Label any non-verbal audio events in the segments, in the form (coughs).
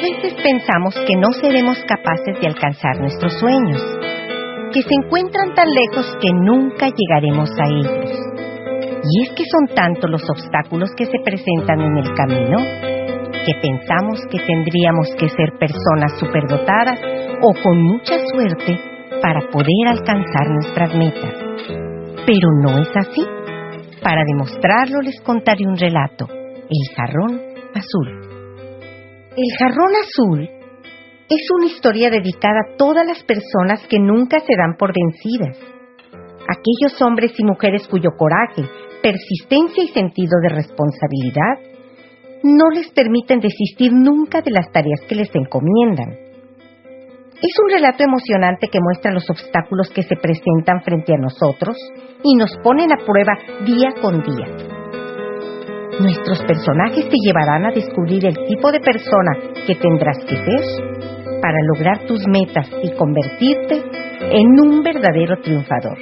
veces pensamos que no seremos capaces de alcanzar nuestros sueños, que se encuentran tan lejos que nunca llegaremos a ellos. Y es que son tantos los obstáculos que se presentan en el camino que pensamos que tendríamos que ser personas superdotadas o con mucha suerte para poder alcanzar nuestras metas. Pero no es así. Para demostrarlo les contaré un relato, El jarrón azul. El jarrón azul es una historia dedicada a todas las personas que nunca se dan por vencidas. Aquellos hombres y mujeres cuyo coraje, persistencia y sentido de responsabilidad no les permiten desistir nunca de las tareas que les encomiendan. Es un relato emocionante que muestra los obstáculos que se presentan frente a nosotros y nos ponen a prueba día con día. Nuestros personajes te llevarán a descubrir el tipo de persona que tendrás que ser para lograr tus metas y convertirte en un verdadero triunfador.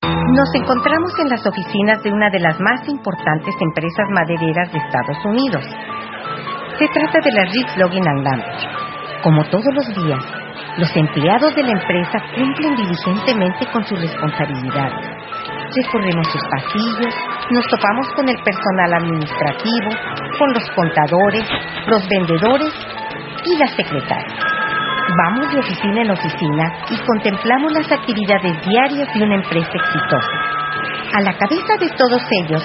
Nos encontramos en las oficinas de una de las más importantes empresas madereras de Estados Unidos. Se trata de la Riggs Logging and. Como todos los días, los empleados de la empresa cumplen diligentemente con sus responsabilidades. Recorremos sus pasillos, nos topamos con el personal administrativo, con los contadores, los vendedores y las secretarias. Vamos de oficina en oficina y contemplamos las actividades diarias de una empresa exitosa. A la cabeza de todos ellos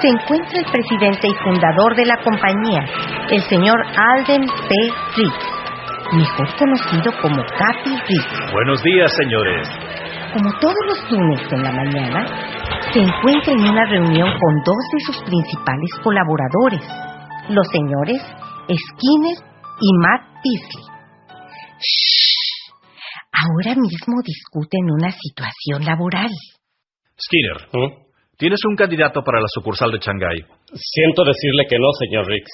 se encuentra el presidente y fundador de la compañía, el señor Alden P. Riggs, mejor conocido como Capi Riggs. Buenos días, señores. Como todos los lunes en la mañana, se encuentra en una reunión con dos de sus principales colaboradores, los señores Skinner y Matt Beasley. Ahora mismo discuten una situación laboral. Skinner, ¿Mm? ¿tienes un candidato para la sucursal de Shanghái? Siento decirle que no, señor Riggs.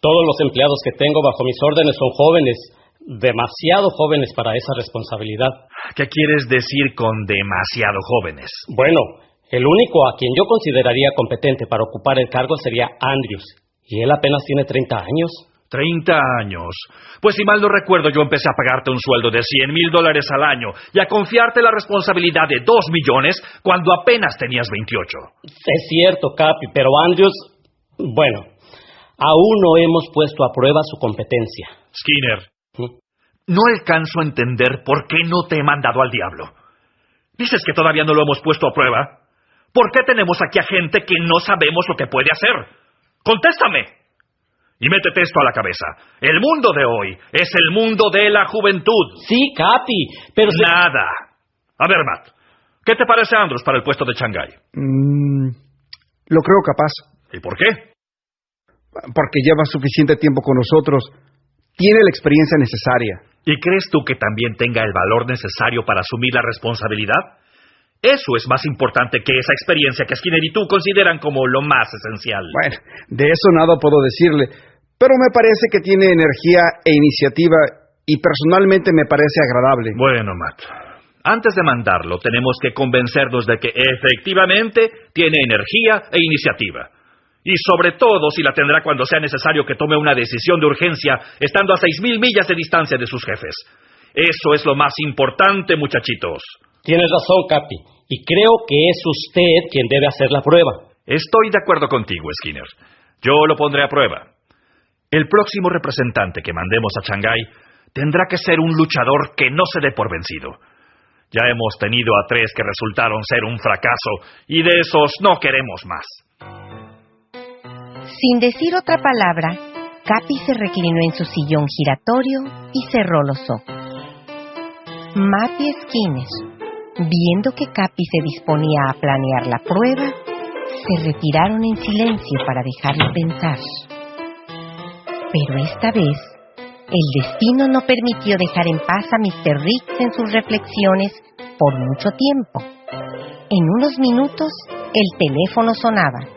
Todos los empleados que tengo bajo mis órdenes son jóvenes, demasiado jóvenes para esa responsabilidad. ¿Qué quieres decir con demasiado jóvenes? Bueno, el único a quien yo consideraría competente para ocupar el cargo sería Andrews, y él apenas tiene 30 años. 30 años. Pues si mal no recuerdo, yo empecé a pagarte un sueldo de 100 mil dólares al año y a confiarte la responsabilidad de 2 millones cuando apenas tenías 28. Es cierto, Capi, pero Andrews, bueno, aún no hemos puesto a prueba su competencia. Skinner. No alcanzo a entender por qué no te he mandado al diablo. ¿Dices que todavía no lo hemos puesto a prueba? ¿Por qué tenemos aquí a gente que no sabemos lo que puede hacer? Contéstame. Y métete esto a la cabeza. El mundo de hoy es el mundo de la juventud. Sí, Capi, pero... se- Nada. A ver, Matt, ¿qué te parece Andrews para el puesto de Shanghái? Mm, lo creo capaz, ¿Y por qué? porque lleva suficiente tiempo con nosotros. Tiene la experiencia necesaria. ¿Y crees tú que también tenga el valor necesario para asumir la responsabilidad? Eso es más importante que esa experiencia que Skinner y tú consideran como lo más esencial. Bueno, de eso nada puedo decirle, pero me parece que tiene energía e iniciativa y personalmente me parece agradable. Bueno, Matt, antes de mandarlo tenemos que convencernos de que efectivamente tiene energía e iniciativa. Y sobre todo si la tendrá cuando sea necesario que tome una decisión de urgencia estando a seis mil millas de distancia de sus jefes. Eso es lo más importante, muchachitos. Tienes razón, Capi, y creo que es usted quien debe hacer la prueba. Estoy de acuerdo contigo, Skinner. Yo lo pondré a prueba. El próximo representante que mandemos a Shanghái tendrá que ser un luchador que no se dé por vencido. Ya hemos tenido a tres que resultaron ser un fracaso y de esos no queremos más. Sin decir otra palabra, Capi se reclinó en su sillón giratorio y cerró los ojos. Matt y Skinner, viendo que Capi se disponía a planear la prueba, se retiraron en silencio para dejarlo pensar. Pero esta vez, el destino no permitió dejar en paz a Mr. Riggs en sus reflexiones por mucho tiempo. En unos minutos, el teléfono sonaba.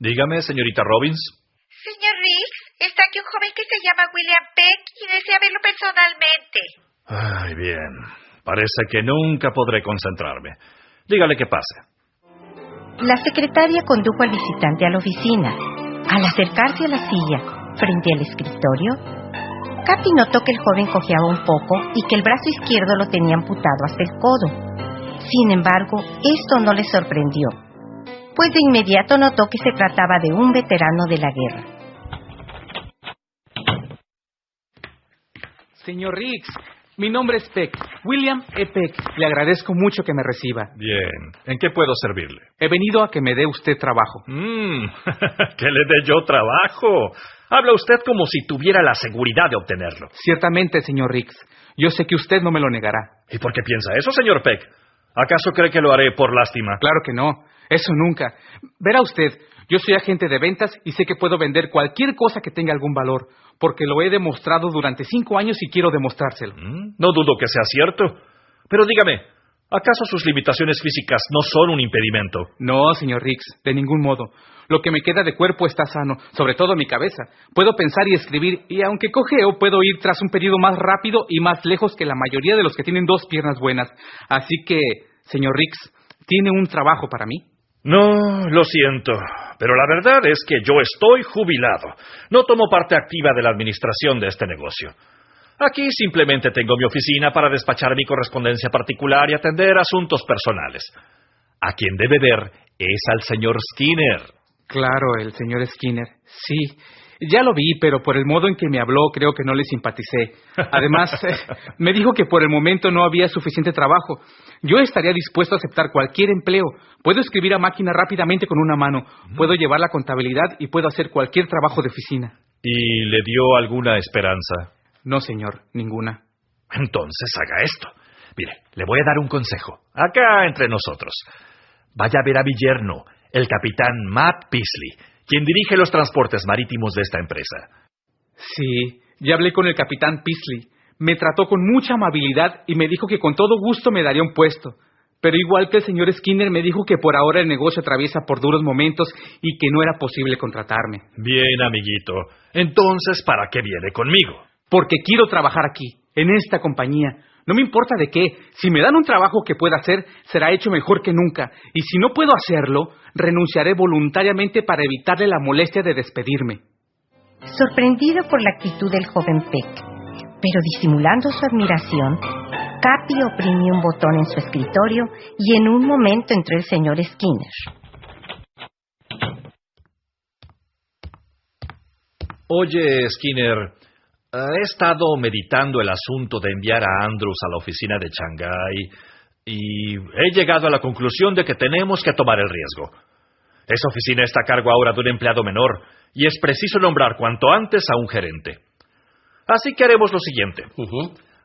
Dígame, señorita Robbins. Señor Riggs, está aquí un joven que se llama William Peck y desea verlo personalmente. Ay, bien. Parece que nunca podré concentrarme. Dígale que pase. La secretaria condujo al visitante a la oficina. Al acercarse a la silla, frente al escritorio, Capi notó que el joven cojeaba un poco y que el brazo izquierdo lo tenía amputado hasta el codo. Sin embargo, esto no le sorprendió, pues de inmediato notó que se trataba de un veterano de la guerra. Señor Riggs, mi nombre es Peck, William E. Peck. Le agradezco mucho que me reciba. Bien. ¿En qué puedo servirle? He venido a que me dé usted trabajo. Mmm, (laughs) que le dé yo trabajo. Habla usted como si tuviera la seguridad de obtenerlo. Ciertamente, señor Riggs. Yo sé que usted no me lo negará. ¿Y por qué piensa eso, señor Peck? ¿Acaso cree que lo haré por lástima? Claro que no. Eso nunca. Verá usted, yo soy agente de ventas y sé que puedo vender cualquier cosa que tenga algún valor, porque lo he demostrado durante cinco años y quiero demostrárselo. Mm, No dudo que sea cierto. Pero dígame, ¿acaso sus limitaciones físicas no son un impedimento? No, señor Riggs, de ningún modo. Lo que me queda de cuerpo está sano, sobre todo mi cabeza. Puedo pensar y escribir, y aunque cojeo, puedo ir tras un periodo más rápido y más lejos que la mayoría de los que tienen dos piernas buenas. Así que, señor Riggs, ¿tiene un trabajo para mí? No, lo siento, pero la verdad es que yo estoy jubilado. No tomo parte activa de la administración de este negocio. Aquí simplemente tengo mi oficina para despachar mi correspondencia particular y atender asuntos personales. A quien debe ver es al señor Skinner. Claro, el señor Skinner. Sí. Ya lo vi, pero por el modo en que me habló creo que no le simpaticé. Además, (laughs) (laughs) me dijo que por el momento no había suficiente trabajo. Yo estaría dispuesto a aceptar cualquier empleo. Puedo escribir a máquina rápidamente con una mano. Puedo llevar la contabilidad y puedo hacer cualquier trabajo de oficina. ¿Y le dio alguna esperanza? No, señor, ninguna. Entonces haga esto. Mire, le voy a dar un consejo. Acá entre nosotros. Vaya a ver a mi yerno, el capitán Matt Peasley, quien dirige los transportes marítimos de esta empresa. Sí, ya hablé con el capitán Peasley. Me trató con mucha amabilidad y me dijo que con todo gusto me daría un puesto. Pero igual que el señor Skinner me dijo que por ahora el negocio atraviesa por duros momentos y que no era posible contratarme. Bien, amiguito. Entonces, ¿para qué viene conmigo? Porque quiero trabajar aquí, en esta compañía. No me importa de qué. Si me dan un trabajo que pueda hacer, será hecho mejor que nunca. Y si no puedo hacerlo, renunciaré voluntariamente para evitarle la molestia de despedirme. Sorprendido por la actitud del joven Peck, pero disimulando su admiración, Capi oprimió un botón en su escritorio y en un momento entró el señor Skinner. Oye, Skinner, he estado meditando el asunto de enviar a Andrews a la oficina de Shanghái y he llegado a la conclusión de que tenemos que tomar el riesgo. Esa oficina está a cargo ahora de un empleado menor y es preciso nombrar cuanto antes a un gerente. Así que haremos lo siguiente.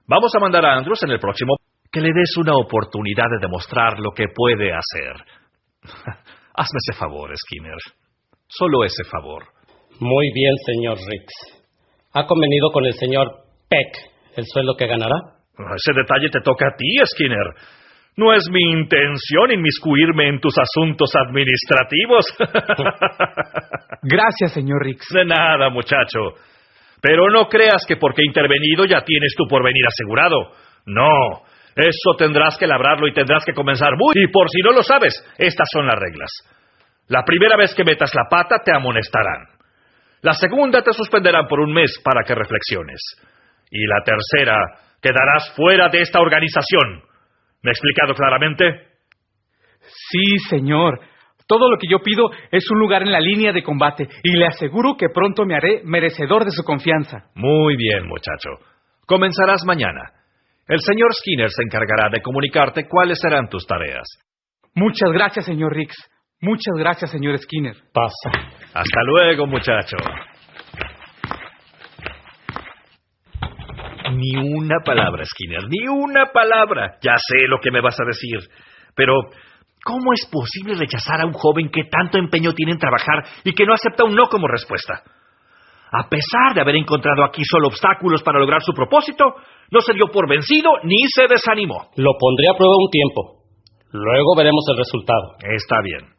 Vamos a mandar a Andrews en el próximo que le des una oportunidad de demostrar lo que puede hacer. (laughs) Hazme ese favor, Skinner. Solo ese favor. Muy bien, señor Riggs. ¿Ha convenido con el señor Peck el sueldo que ganará? Ese detalle te toca a ti, Skinner. No es mi intención inmiscuirme en tus asuntos administrativos. (laughs) Gracias, señor Riggs. De nada, muchacho. Pero no creas que porque he intervenido ya tienes tu porvenir asegurado. No. Eso tendrás que labrarlo y tendrás que comenzar muy... Y por si no lo sabes, estas son las reglas. La primera vez que metas la pata te amonestarán. La segunda te suspenderán por un mes para que reflexiones. Y la tercera, quedarás fuera de esta organización. ¿Me he explicado claramente? Sí, señor. Todo lo que yo pido es un lugar en la línea de combate y le aseguro que pronto me haré merecedor de su confianza. Muy bien, muchacho. Comenzarás mañana. El señor Skinner se encargará de comunicarte cuáles serán tus tareas. Muchas gracias, señor Riggs. Muchas gracias, señor Skinner. Pasa. Hasta luego, muchacho. Ni una palabra, Skinner, ni una palabra. Ya sé lo que me vas a decir. Pero, ¿cómo es posible rechazar a un joven que tanto empeño tiene en trabajar y que no acepta un no como respuesta? A pesar de haber encontrado aquí solo obstáculos para lograr su propósito, no se dio por vencido ni se desanimó. Lo pondré a prueba un tiempo. Luego veremos el resultado. Está bien.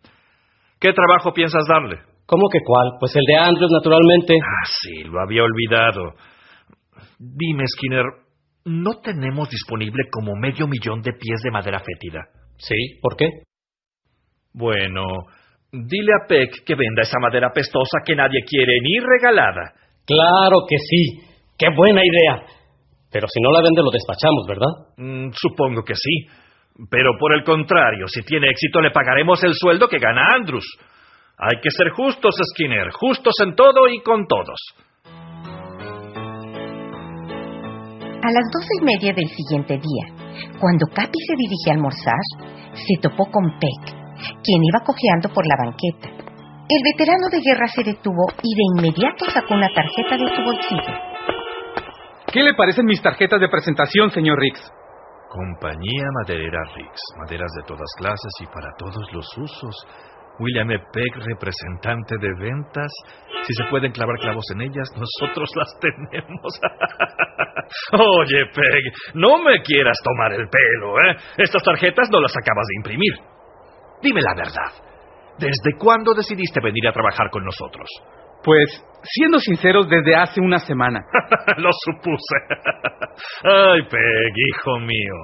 ¿Qué trabajo piensas darle? ¿Cómo que cuál? Pues el de Andrews, naturalmente. Ah, sí, lo había olvidado. Dime, Skinner, ¿no tenemos disponible como medio millón de pies de madera fétida? Sí, ¿por qué? Bueno, dile a Peck que venda esa madera pestosa que nadie quiere ni regalada. Claro que sí. ¡Qué buena idea! Pero si no la vende, lo despachamos, ¿verdad? Mm, supongo que sí. Pero por el contrario, si tiene éxito, le pagaremos el sueldo que gana Andrews. Hay que ser justos, Skinner, justos en todo y con todos. A las doce y media del siguiente día, cuando Capi se dirigía a almorzar, se topó con Peck, quien iba cojeando por la banqueta. El veterano de guerra se detuvo y de inmediato sacó una tarjeta de su bolsillo. ¿Qué le parecen mis tarjetas de presentación, señor Riggs? Compañía Maderera Riggs. Maderas de todas clases y para todos los usos. William E. Peck, representante de ventas. Si se pueden clavar clavos en ellas, nosotros las (laughs) tenemos. (laughs) Oye, Peg, no me quieras tomar el pelo, ¿eh? Estas tarjetas no las acabas de imprimir. Dime la verdad. ¿Desde cuándo decidiste venir a trabajar con nosotros? Pues, siendo sinceros, desde hace una semana. (laughs) Lo supuse. Ay, Peg, hijo mío.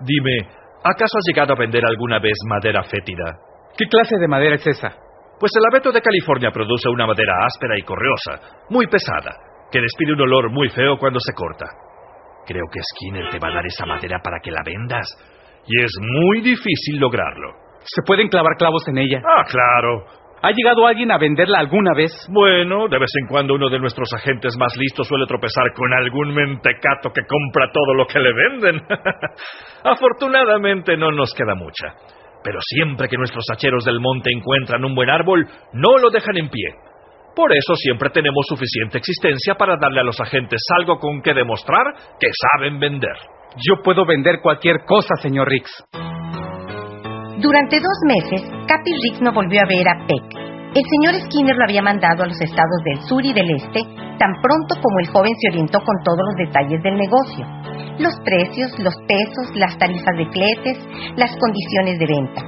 Dime, ¿acaso has llegado a vender alguna vez madera fétida? ¿Qué clase de madera es esa? Pues el abeto de California produce una madera áspera y correosa, muy pesada, que despide un olor muy feo cuando se corta. Creo que Skinner te va a dar esa madera para que la vendas, y es muy difícil lograrlo. ¿Se pueden clavar clavos en ella? Ah, claro. ¿Ha llegado alguien a venderla alguna vez? Bueno, de vez en cuando uno de nuestros agentes más listos suele tropezar con algún mentecato que compra todo lo que le venden. (laughs) Afortunadamente no nos queda mucha. Pero siempre que nuestros hacheros del monte encuentran un buen árbol, no lo dejan en pie. Por eso siempre tenemos suficiente existencia para darle a los agentes algo con que demostrar que saben vender. Yo puedo vender cualquier cosa, señor Riggs. Durante dos meses, Capi Riggs no volvió a ver a Peck. El señor Skinner lo había mandado a los estados del sur y del este tan pronto como el joven se orientó con todos los detalles del negocio. Los precios, los pesos, las tarifas de fletes, las condiciones de venta.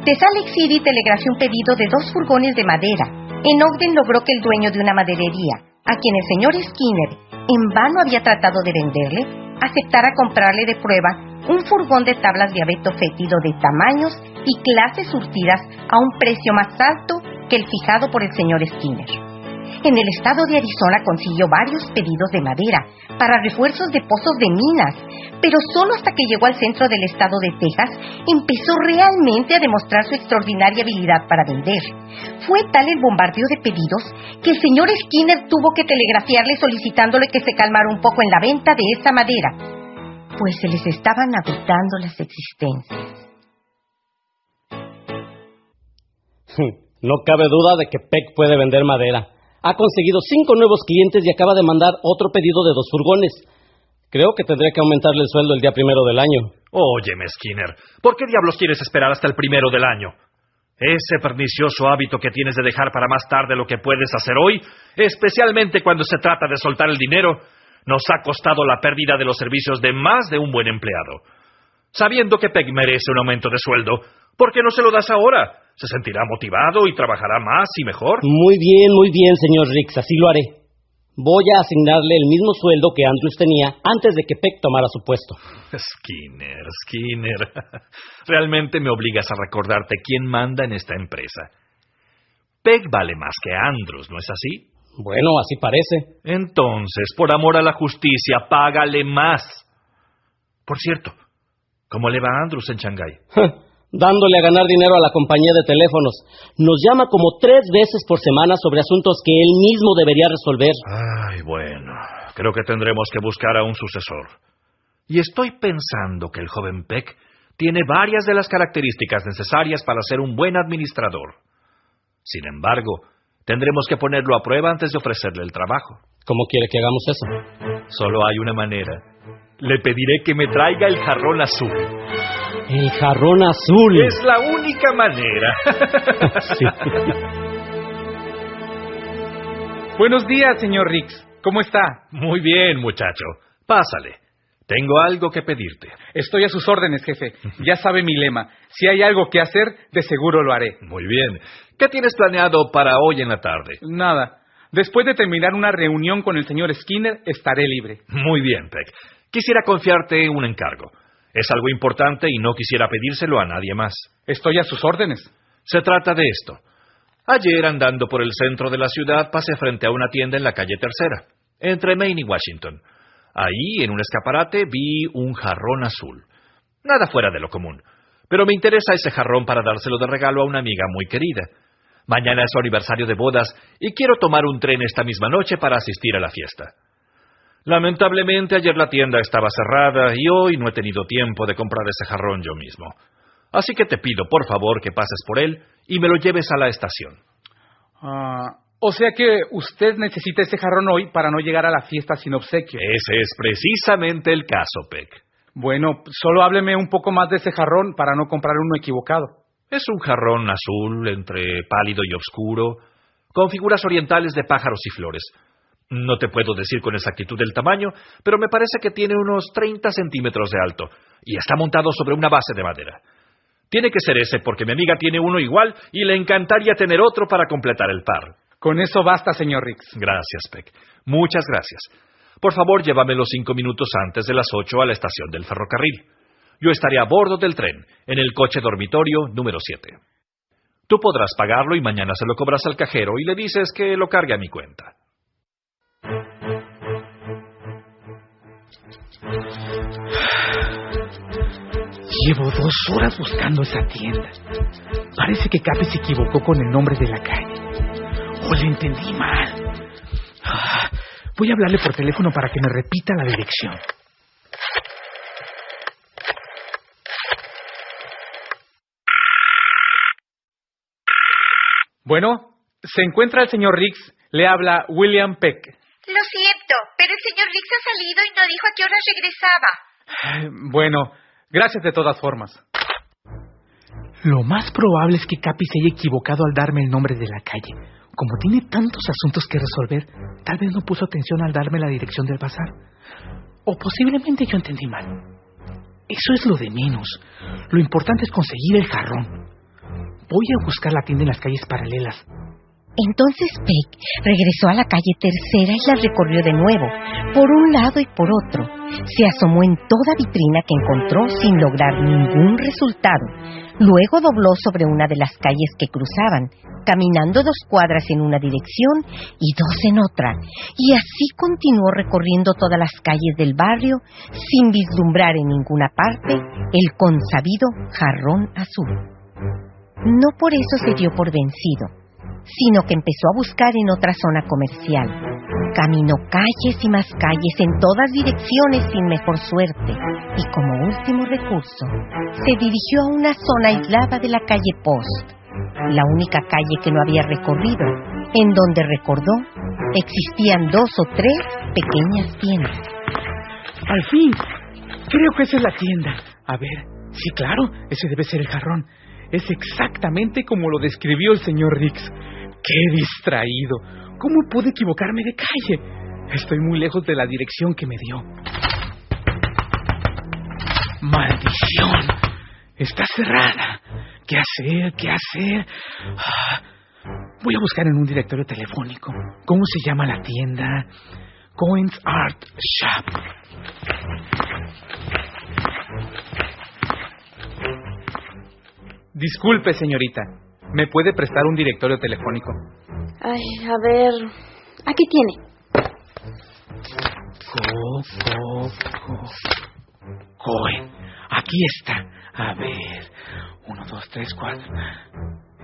De Salt Lake City telegrafió un pedido de dos furgones de madera. En Ogden logró que el dueño de una maderería, a quien el señor Skinner en vano había tratado de venderle, aceptara comprarle de prueba un furgón de tablas de abeto fétido de tamaños y clases surtidas a un precio más alto que el fijado por el señor Skinner. En el estado de Arizona consiguió varios pedidos de madera para refuerzos de pozos de minas, pero solo hasta que llegó al centro del estado de Texas empezó realmente a demostrar su extraordinaria habilidad para vender. Fue tal el bombardeo de pedidos que el señor Skinner tuvo que telegrafiarle solicitándole que se calmara un poco en la venta de esa madera, pues se les estaban agotando las existencias. No cabe duda de que Peck puede vender madera. Ha conseguido cinco nuevos clientes y acaba de mandar otro pedido de dos furgones. Creo que tendría que aumentarle el sueldo el día primero del año. Óyeme, Skinner, ¿por qué diablos quieres esperar hasta el primero del año? Ese pernicioso hábito que tienes de dejar para más tarde lo que puedes hacer hoy, especialmente cuando se trata de soltar el dinero, nos ha costado la pérdida de los servicios de más de un buen empleado. Sabiendo que Peg merece un aumento de sueldo, ¿por qué no se lo das ahora? Se sentirá motivado y trabajará más y mejor. Muy bien, muy bien, señor Riggs, así lo haré. Voy a asignarle el mismo sueldo que Andrews tenía antes de que Peck tomara su puesto. Skinner, Skinner. (laughs) Realmente me obligas a recordarte quién manda en esta empresa. Peck vale más que Andrews, ¿no es así? Bueno, así parece. Entonces, por amor a la justicia, págale más. Por cierto, ¿cómo le va a Andrews en Shanghái? (laughs) Dándole a ganar dinero a la compañía de teléfonos. Nos llama como tres veces por semana sobre asuntos que él mismo debería resolver. Ay, bueno, creo que tendremos que buscar a un sucesor. Y estoy pensando que el joven Peck tiene varias de las características necesarias para ser un buen administrador. Sin embargo, tendremos que ponerlo a prueba antes de ofrecerle el trabajo. ¿Cómo quiere que hagamos eso? Solo hay una manera. Le pediré que me traiga el jarrón azul. El jarrón azul. Es la única manera. (laughs) Sí. (laughs) Buenos días, señor Riggs. ¿Cómo está? Muy bien, muchacho. Pásale. Tengo algo que pedirte. Estoy a sus órdenes, jefe. Ya sabe mi lema. Si hay algo que hacer, de seguro lo haré. Muy bien. ¿Qué tienes planeado para hoy en la tarde? Nada. Después de terminar una reunión con el señor Skinner, estaré libre. Muy bien, Peck. Quisiera confiarte un encargo. Es algo importante y no quisiera pedírselo a nadie más. Estoy a sus órdenes. Se trata de esto. Ayer, andando por el centro de la ciudad, pasé frente a una tienda en la calle Tercera, entre Maine y Washington. Ahí, en un escaparate, vi un jarrón azul. Nada fuera de lo común. Pero me interesa ese jarrón para dárselo de regalo a una amiga muy querida. Mañana es su aniversario de bodas y quiero tomar un tren esta misma noche para asistir a la fiesta. Lamentablemente ayer la tienda estaba cerrada y hoy no he tenido tiempo de comprar ese jarrón yo mismo. Así que te pido, por favor, que pases por él y me lo lleves a la estación. Ah, o sea que usted necesita ese jarrón hoy para no llegar a la fiesta sin obsequio. Ese es precisamente el caso, Peck. Bueno, solo hábleme un poco más de ese jarrón para no comprar uno equivocado. Es un jarrón azul entre pálido y oscuro, con figuras orientales de pájaros y flores. No te puedo decir con exactitud el tamaño, pero me parece que tiene unos 30 centímetros de alto y está montado sobre una base de madera. Tiene que ser ese porque mi amiga tiene uno igual y le encantaría tener otro para completar el par. Con eso basta, señor Rix. Gracias, Peck. Muchas gracias. Por favor, llévamelo cinco minutos antes de las ocho a la estación del ferrocarril. Yo estaré a bordo del tren, en el coche dormitorio número 7. Tú podrás pagarlo y mañana se lo cobras al cajero y le dices que lo cargue a mi cuenta. Llevo dos horas buscando esa tienda. Parece que Capi se equivocó con el nombre de la calle. O le entendí mal. Ah, voy a hablarle por teléfono para que me repita la dirección. Bueno, se encuentra el señor Riggs. Le habla William Peck. Lo siento, pero el señor Riggs ha salido y no dijo a qué hora regresaba. Bueno, gracias de todas formas. Lo más probable es que Capi se haya equivocado al darme el nombre de la calle. Como tiene tantos asuntos que resolver, tal vez no puso atención al darme la dirección del bazar. O posiblemente yo entendí mal. Eso es lo de menos. Lo importante es conseguir el jarrón. Voy a buscar la tienda en las calles paralelas. Entonces Peck regresó a la calle tercera y la recorrió de nuevo, por un lado y por otro. Se asomó en toda vitrina que encontró sin lograr ningún resultado. Luego dobló sobre una de las calles que cruzaban, caminando dos cuadras en una dirección y dos en otra, y así continuó recorriendo todas las calles del barrio sin vislumbrar en ninguna parte el consabido jarrón azul. No por eso se dio por vencido sino que empezó a buscar en otra zona comercial. Caminó calles y más calles en todas direcciones sin mejor suerte y como último recurso se dirigió a una zona aislada de la calle Post, la única calle que no había recorrido, en donde recordó existían dos o tres pequeñas tiendas. Al fin, creo que esa es la tienda. A ver, sí, claro, ese debe ser el jarrón. Es exactamente como lo describió el señor Rix. ¡Qué distraído! ¿Cómo pude equivocarme de calle? Estoy muy lejos de la dirección que me dio. ¡Maldición! Está cerrada. ¿Qué hacer? ¿Qué hacer? Ah, voy a buscar en un directorio telefónico. ¿Cómo se llama la tienda? Coins Art Shop. Disculpe, señorita. ¿Me puede prestar un directorio telefónico? Ay, a ver. Aquí tiene. Co, co, co. Cohen. Aquí está. A ver. Uno, dos, tres, cuatro.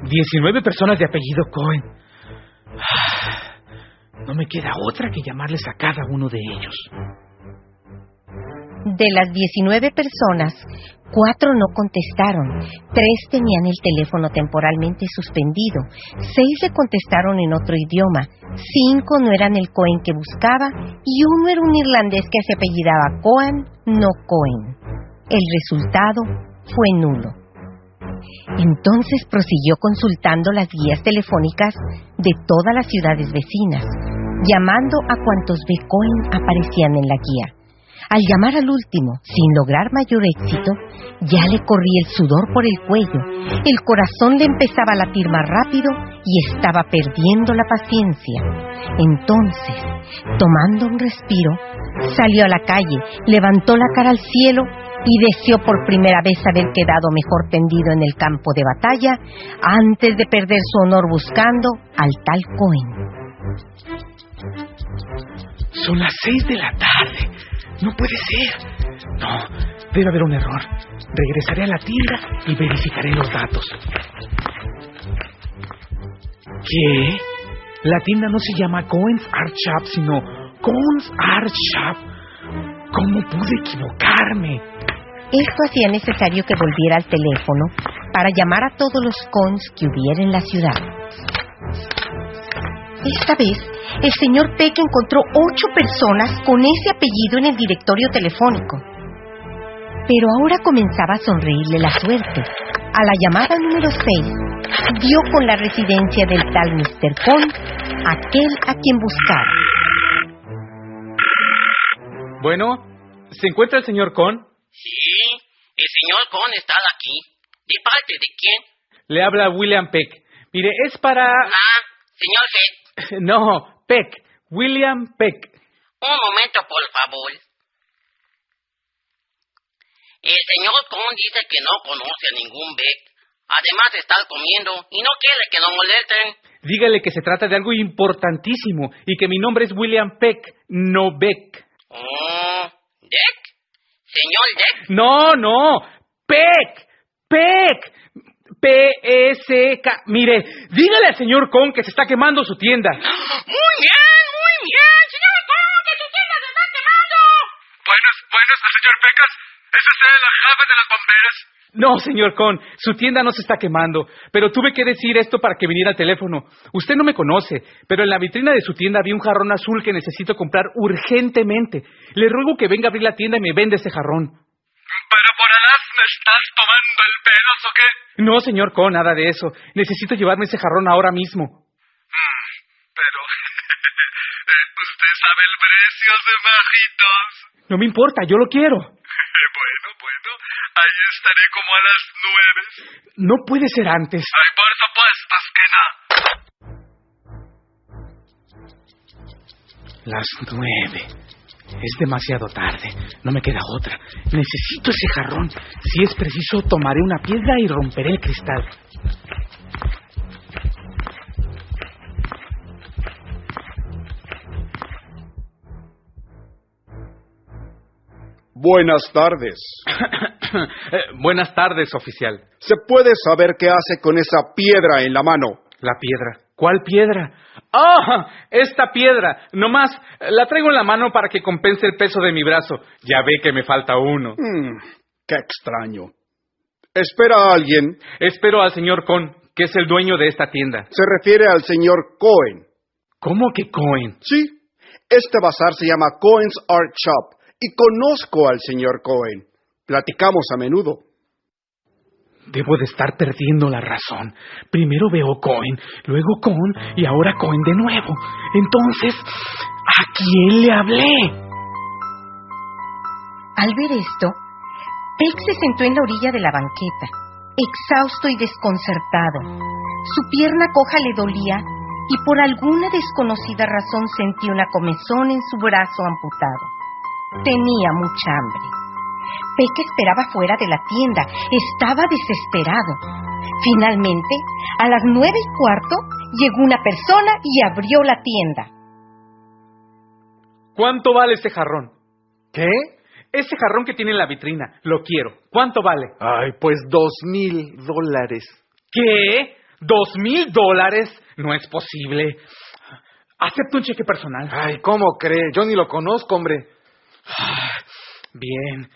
Diecinueve personas de apellido Cohen. Ah, No me queda otra que llamarles a cada uno de ellos. De las 19 personas, cuatro no contestaron, tres tenían el teléfono temporalmente suspendido, seis le contestaron en otro idioma, cinco no eran el Cohen que buscaba y uno era un irlandés que se apellidaba Cohen, no Cohen. El resultado fue nulo. Entonces prosiguió consultando las guías telefónicas de todas las ciudades vecinas, llamando a cuantos. Cohen aparecían en la guía. Al llamar al último, sin lograr mayor éxito, ya le corría el sudor por el cuello, el corazón le empezaba a latir más rápido y estaba perdiendo la paciencia. Entonces, tomando un respiro, salió a la calle, levantó la cara al cielo y deseó por primera vez haber quedado mejor tendido en el campo de batalla antes de perder su honor buscando al tal Cohen. Son las seis de la tarde. No puede ser. No, debe haber un error. Regresaré a la tienda y verificaré los datos. ¿Qué? La tienda no se llama Cohen's Art Shop, sino Cohen's Art Shop. ¿Cómo pude equivocarme? Esto hacía necesario que volviera al teléfono para llamar a todos los cons que hubiera en la ciudad. Esta vez, el señor Peck encontró ocho personas con ese apellido en el directorio telefónico. Pero ahora comenzaba a sonreírle la suerte. A la llamada número 6, dio con la residencia del tal Mr. Con, aquel a quien buscaba. Bueno, ¿se encuentra el señor Con? Sí, el señor Con está aquí. ¿De parte de quién? Le habla William Peck. Mire, es para... Ah, señor Head. (laughs) No, Peck. William Peck. Un momento, por favor. El señor Con dice que no conoce a ningún Beck. Además de estar comiendo y no quiere que lo molesten. Dígale que se trata de algo importantísimo y que mi nombre es William Peck, no Beck. Oh, ¿Deck? ¿Señor Deck? No, no. Peck. Peck. P-E-C-K. Mire, dígale al señor Con que se está quemando su tienda. Muy bien, muy bien, señor Con, que su tienda se está quemando. Buenas, buenas, señor Pecas. ¿Es usted la jefa de los bomberos? No, señor Con, su tienda no se está quemando, pero tuve que decir esto para que viniera al teléfono. Usted no me conoce, pero en la vitrina de su tienda vi un jarrón azul que necesito comprar urgentemente. Le ruego que venga a abrir la tienda y me venda ese jarrón. ¿Pero por alas me estás tomando el pelo o qué? No, señor Con, nada de eso. Necesito llevarme ese jarrón ahora mismo. Mm, pero... (laughs) usted sabe el precio de bajitos. No me importa, yo lo quiero. (laughs) bueno, bueno, ahí estaré como a las nueve. No puede ser antes. Ay, por supuesto que no. Las nueve. Es demasiado tarde. No me queda otra. Necesito ese jarrón. Si es preciso, tomaré una piedra y romperé el cristal. Buenas tardes. (coughs) Eh, buenas tardes, oficial. ¿Se puede saber qué hace con esa piedra en la mano? La piedra. ¿Cuál piedra? ¡Ah! esta piedra. Nomás la traigo en la mano para que compense el peso de mi brazo. Ya ve que me falta uno. Hmm, qué extraño. ¿Espera a alguien? Espero al señor Con, que es el dueño de esta tienda. Se refiere al señor Cohen. ¿Cómo que Cohen? Sí. Este bazar se llama Cohen's Art Shop y conozco al señor Cohen. Platicamos a menudo. Debo de estar perdiendo la razón. Primero veo Cohen, luego Con y ahora Cohen de nuevo. Entonces, ¿a quién le hablé? Al ver esto, Peck se sentó en la orilla de la banqueta, exhausto y desconcertado. Su pierna coja le dolía y por alguna desconocida razón sentía una comezón en su brazo amputado. Tenía mucha hambre. Peck esperaba fuera de la tienda. Estaba desesperado. Finalmente, a las nueve y cuarto, llegó una persona y abrió la tienda. ¿Cuánto vale ese jarrón? ¿Qué? Ese jarrón que tiene en la vitrina. Lo quiero. ¿Cuánto vale? Ay, pues dos mil dólares. ¿Qué? ¿Dos mil dólares? No es posible. Acepto un cheque personal. Ay, ¿cómo cree? Yo ni lo conozco, hombre. Bien.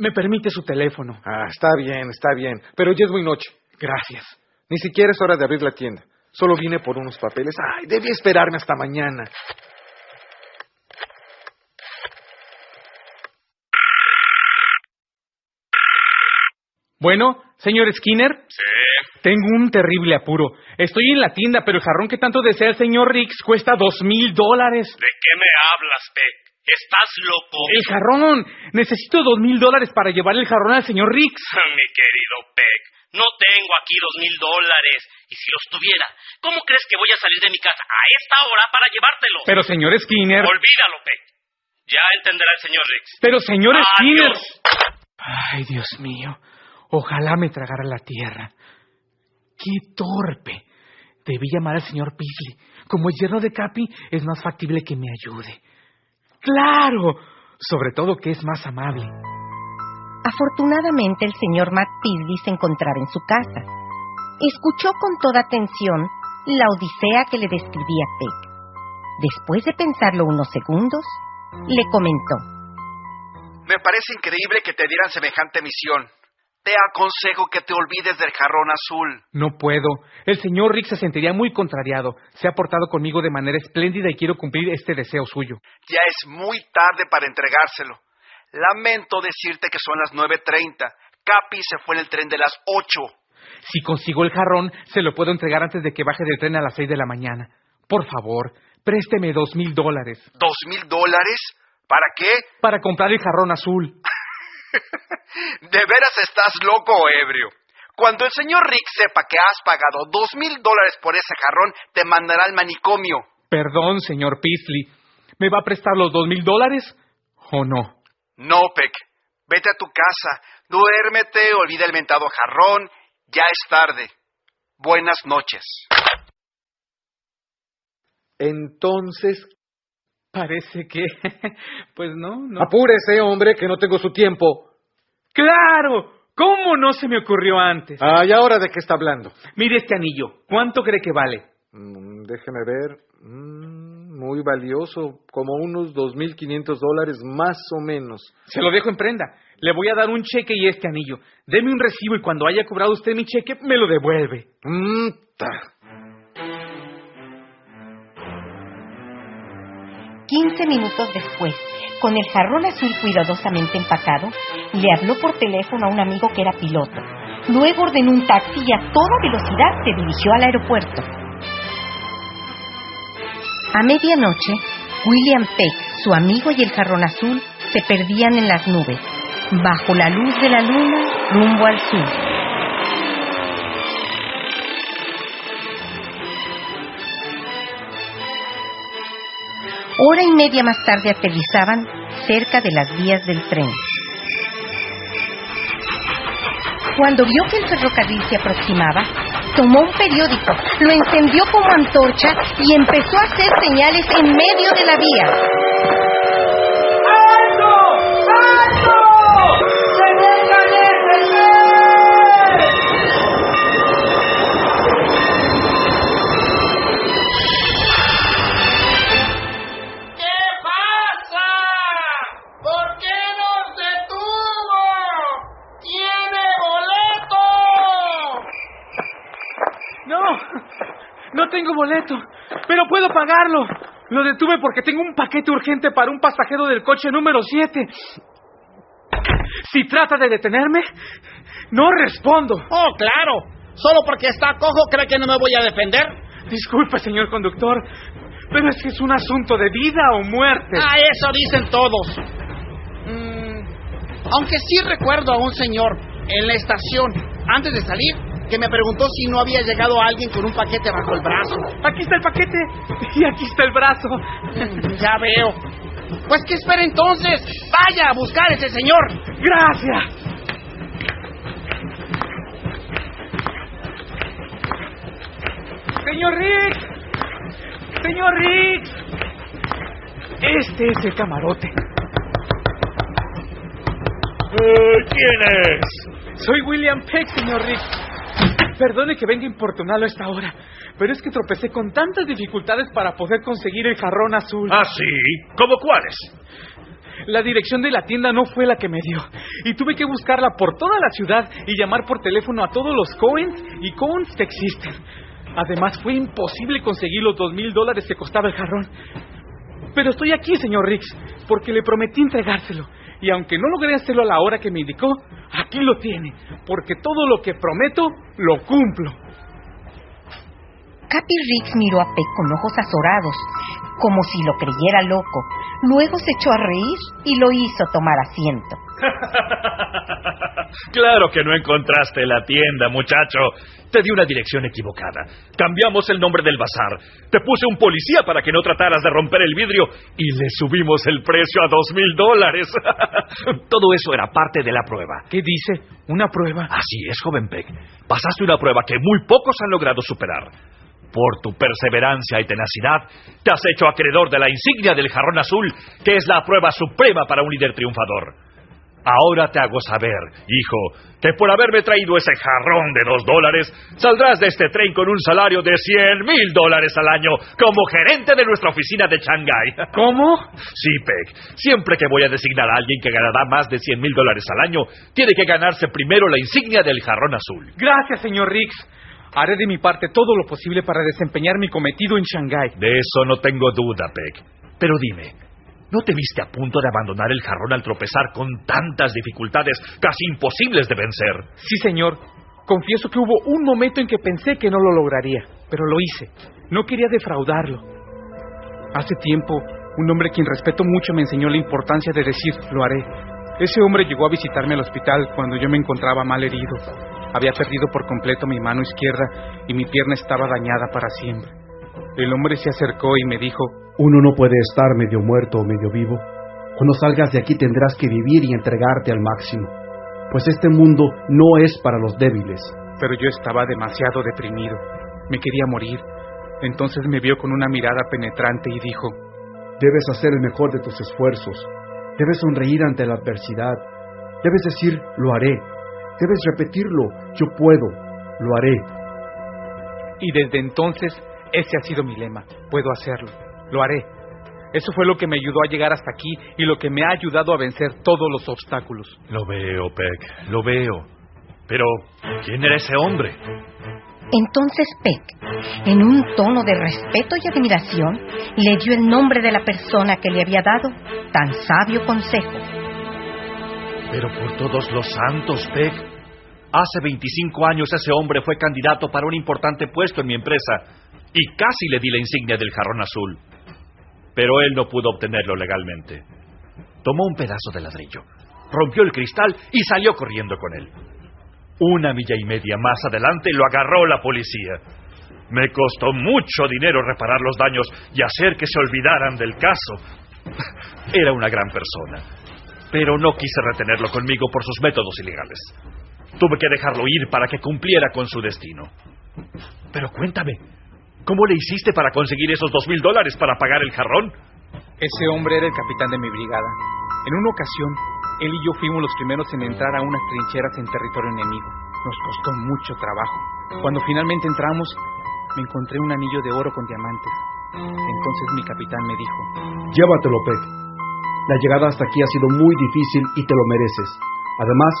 ¿Me permite su teléfono? Ah, está bien, está bien. Pero ya es muy noche. Gracias. Ni siquiera es hora de abrir la tienda. Solo vine por unos papeles. Ay, debí esperarme hasta mañana. Bueno, señor Skinner. Sí. Tengo un terrible apuro. Estoy en la tienda, pero el jarrón que tanto desea el señor Riggs cuesta dos mil dólares. ¿De qué me hablas, Peck? ¿Estás loco? El jarrón. Necesito dos mil dólares para llevar el jarrón al señor Riggs. (laughs) Mi querido Peck, no tengo aquí dos mil dólares. Y si los tuviera, ¿cómo crees que voy a salir de mi casa a esta hora para llevártelo? Pero, señor Skinner. Olvídalo, Peck. Ya entenderá el señor Riggs. Pero, señor Adiós. Skinner. Ay, Dios mío. Ojalá me tragara la tierra. ¡Qué torpe! Debí llamar al señor Beasley. Como es yerno de Capi, es más factible que me ayude. ¡Claro! Sobre todo que es más amable. Afortunadamente el señor Matt Beasley se encontraba en su casa. Escuchó con toda atención la odisea que le describía Peck. Después de pensarlo unos segundos, le comentó. Me parece increíble que te dieran semejante misión. Te aconsejo que te olvides del jarrón azul. No puedo. El señor Rick se sentiría muy contrariado. Se ha portado conmigo de manera espléndida y quiero cumplir este deseo suyo. Ya es muy tarde para entregárselo. Lamento decirte que son las 9.30. Capi se fue en el tren de las 8. Si consigo el jarrón, se lo puedo entregar antes de que baje del tren a las 6 de la mañana. Por favor, présteme dos mil dólares. ¿Dos mil dólares? ¿Para qué? Para comprar el jarrón azul. (laughs) De veras estás loco, ebrio. Cuando el señor Rick sepa que has pagado dos mil dólares por ese jarrón, te mandará al manicomio. Perdón, señor Peasley. ¿Me va a prestar los dos mil dólares o no? No, Peck. Vete a tu casa, duérmete, olvida el mentado jarrón. Ya es tarde. Buenas noches. Entonces, Parece que... (laughs) Pues no, no. apúrese, hombre, que no tengo su tiempo. ¡Claro! ¿Cómo no se me ocurrió antes? Ah, ¿y ahora de qué está hablando? Mire este anillo. ¿Cuánto cree que vale? Mm, déjeme ver. Mm, muy valioso, como unos 2.500 dólares más o menos. Se lo dejo en prenda. Le voy a dar un cheque y este anillo. Deme un recibo y cuando haya cobrado usted mi cheque, me lo devuelve. Mm, ta. 15 minutos después, con el jarrón azul cuidadosamente empacado, le habló por teléfono a un amigo que era piloto. Luego ordenó un taxi y a toda velocidad se dirigió al aeropuerto. A medianoche, William Peck, su amigo y el jarrón azul se perdían en las nubes, bajo la luz de la luna, rumbo al sur. Hora y media más tarde aterrizaban cerca de las vías del tren. Cuando vio que el ferrocarril se aproximaba, tomó un periódico, lo encendió como antorcha y empezó a hacer señales en medio de la vía. Tengo boleto, pero puedo pagarlo. Lo detuve porque tengo un paquete urgente para un pasajero del coche número 7. Si trata de detenerme, no respondo. Oh, claro. Solo porque está cojo cree que no me voy a defender. Disculpe, señor conductor, pero es que es un asunto de vida o muerte. Ah, eso dicen todos. Mm, aunque sí recuerdo a un señor en la estación, antes de salir, que me preguntó si no había llegado alguien con un paquete bajo el brazo. Aquí está el paquete (laughs) y aquí está el brazo. Mm, ya veo. Pues que espera entonces. Vaya a buscar a ese señor. Gracias. Señor Rick. Señor Rick. Este es el camarote. ¿Quién es? Soy William Peck, señor Rick. Perdone que venga a importunarlo a esta hora, pero es que tropecé con tantas dificultades para poder conseguir el jarrón azul. ¿Ah, sí? ¿Cómo cuáles? La dirección de la tienda no fue la que me dio, y tuve que buscarla por toda la ciudad y llamar por teléfono a todos los Coens y Coens que existen. Además, fue imposible conseguir los dos mil dólares que costaba el jarrón. Pero estoy aquí, señor Riggs, porque le prometí entregárselo. Y aunque no logré hacerlo a la hora que me indicó, aquí lo tiene, porque todo lo que prometo, lo cumplo. Capi Riggs miró a Peck con ojos azorados, como si lo creyera loco. Luego se echó a reír y lo hizo tomar asiento. (laughs) claro que no encontraste la tienda, muchacho. Te di una dirección equivocada. Cambiamos el nombre del bazar. Te puse un policía para que no trataras de romper el vidrio y le subimos el precio a dos mil dólares. (laughs) Todo eso era parte de la prueba. ¿Qué dice? ¿Una prueba? Así es, joven Peck. Pasaste una prueba que muy pocos han logrado superar. Por tu perseverancia y tenacidad, te has hecho acreedor de la insignia del jarrón azul, que es la prueba suprema para un líder triunfador. Ahora te hago saber, hijo, que por haberme traído ese jarrón de dos dólares, saldrás de este tren con un salario de cien mil dólares al año como gerente de nuestra oficina de Shanghái. (laughs) ¿Cómo? Sí, Peck. Siempre que voy a designar a alguien que ganará más de cien mil dólares al año, tiene que ganarse primero la insignia del jarrón azul. Gracias, señor Riggs. Haré de mi parte todo lo posible para desempeñar mi cometido en Shanghái. De eso no tengo duda, Peck. Pero dime, ¿no te viste a punto de abandonar el jarrón al tropezar con tantas dificultades casi imposibles de vencer? Sí, señor. Confieso que hubo un momento en que pensé que no lo lograría, pero lo hice. No quería defraudarlo. Hace tiempo, un hombre quien respeto mucho me enseñó la importancia de decir, lo haré. Ese hombre llegó a visitarme al hospital cuando yo me encontraba mal herido. Había perdido por completo mi mano izquierda y mi pierna estaba dañada para siempre. El hombre se acercó y me dijo, Uno no puede estar medio muerto o medio vivo. Cuando salgas de aquí tendrás que vivir y entregarte al máximo, pues este mundo no es para los débiles. Pero yo estaba demasiado deprimido. Me quería morir. Entonces me vio con una mirada penetrante y dijo, Debes hacer el mejor de tus esfuerzos. Debes sonreír ante la adversidad. Debes decir, lo haré. Debes repetirlo, yo puedo, lo haré. Y desde entonces ese ha sido mi lema, puedo hacerlo, lo haré. Eso fue lo que me ayudó a llegar hasta aquí y lo que me ha ayudado a vencer todos los obstáculos. Lo veo, Peck, lo veo. Pero, ¿quién era ese hombre? Entonces Peck, en un tono de respeto y admiración, le dio el nombre de la persona que le había dado tan sabio consejo. Pero por todos los santos, Peck, hace 25 años ese hombre fue candidato para un importante puesto en mi empresa y casi le di la insignia del jarrón azul. Pero él no pudo obtenerlo legalmente. Tomó un pedazo de ladrillo, rompió el cristal y salió corriendo con él. Una milla y media más adelante lo agarró la policía. Me costó mucho dinero reparar los daños y hacer que se olvidaran del caso. (laughs) Era una gran persona, pero no quise retenerlo conmigo por sus métodos ilegales. Tuve que dejarlo ir para que cumpliera con su destino. Pero cuéntame, ¿cómo le hiciste para conseguir esos dos mil dólares para pagar el jarrón? Ese hombre era el capitán de mi brigada. En una ocasión, él y yo fuimos los primeros en entrar a unas trincheras en territorio enemigo. Nos costó mucho trabajo. Cuando finalmente entramos, me encontré un anillo de oro con diamantes. Entonces mi capitán me dijo, Llévatelo, Peck. La llegada hasta aquí ha sido muy difícil y te lo mereces. Además,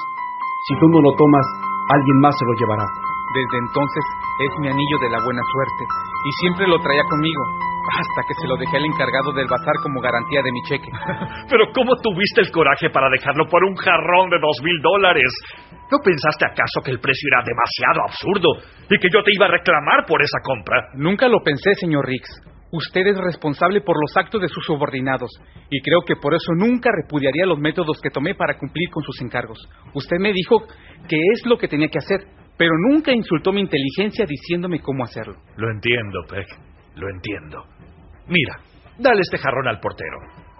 si tú no lo tomas, alguien más se lo llevará. Desde entonces es mi anillo de la buena suerte y siempre lo traía conmigo, hasta que se lo dejé al encargado del bazar como garantía de mi cheque. (laughs) Pero ¿cómo tuviste el coraje para dejarlo por un jarrón de dos mil dólares? ¿No pensaste acaso que el precio era demasiado absurdo y que yo te iba a reclamar por esa compra? Nunca lo pensé, señor Riggs. Usted es responsable por los actos de sus subordinados y creo que por eso nunca repudiaría los métodos que tomé para cumplir con sus encargos. Usted me dijo que es lo que tenía que hacer, pero nunca insultó mi inteligencia diciéndome cómo hacerlo. Lo entiendo, Peck. Lo entiendo. Mira, dale este jarrón al portero.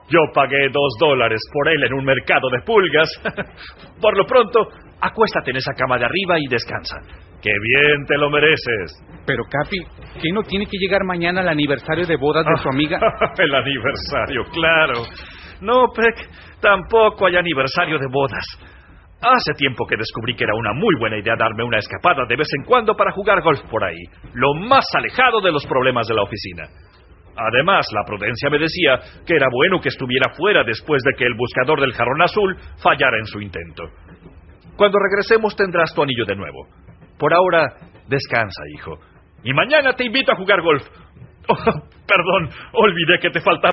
Yo pagué dos dólares por él en un mercado de pulgas. (laughs) por lo pronto, acuéstate en esa cama de arriba y descansa. ¡Qué bien te lo mereces! Pero, Capi, ¿qué no tiene que llegar mañana al aniversario de bodas de su amiga? (laughs) El aniversario, claro. No, Peck, tampoco hay aniversario de bodas. Hace tiempo que descubrí que era una muy buena idea darme una escapada de vez en cuando para jugar golf por ahí, lo más alejado de los problemas de la oficina. Además, la prudencia me decía que era bueno que estuviera fuera después de que el buscador del jarrón azul fallara en su intento. Cuando regresemos tendrás tu anillo de nuevo. Por ahora, descansa, hijo. Y mañana te invito a jugar golf. (laughs) Oh, perdón, olvidé que te faltaba.